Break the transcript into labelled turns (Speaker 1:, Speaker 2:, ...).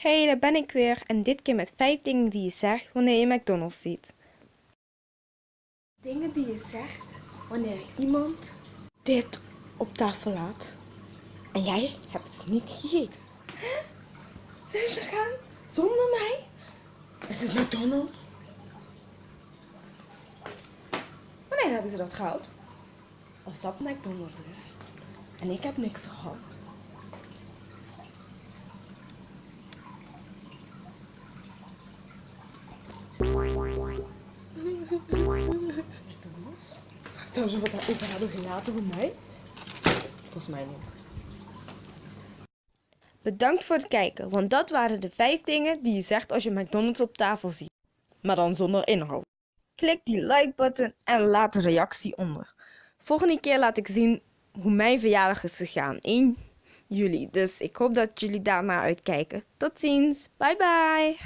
Speaker 1: Hey, daar ben ik weer en dit keer met 5 dingen die je zegt wanneer je McDonald's ziet. Dingen die je zegt wanneer iemand dit op tafel laat en jij hebt het niet gegeten. Hè? Zijn ze gaan zonder mij? Is het McDonald's? Wanneer hebben ze dat gehad? Als dat McDonald's is en ik heb niks gehad. Zou ze wat hebben gelaten voor mij? Volgens mij niet. Bedankt voor het kijken, want dat waren de 5 dingen die je zegt als je McDonald's op tafel ziet. Maar dan zonder inhoud. Klik die like button en laat een reactie onder. Volgende keer laat ik zien hoe mijn verjaardag is gegaan. 1 juli. Dus ik hoop dat jullie daarna uitkijken. Tot ziens. Bye bye.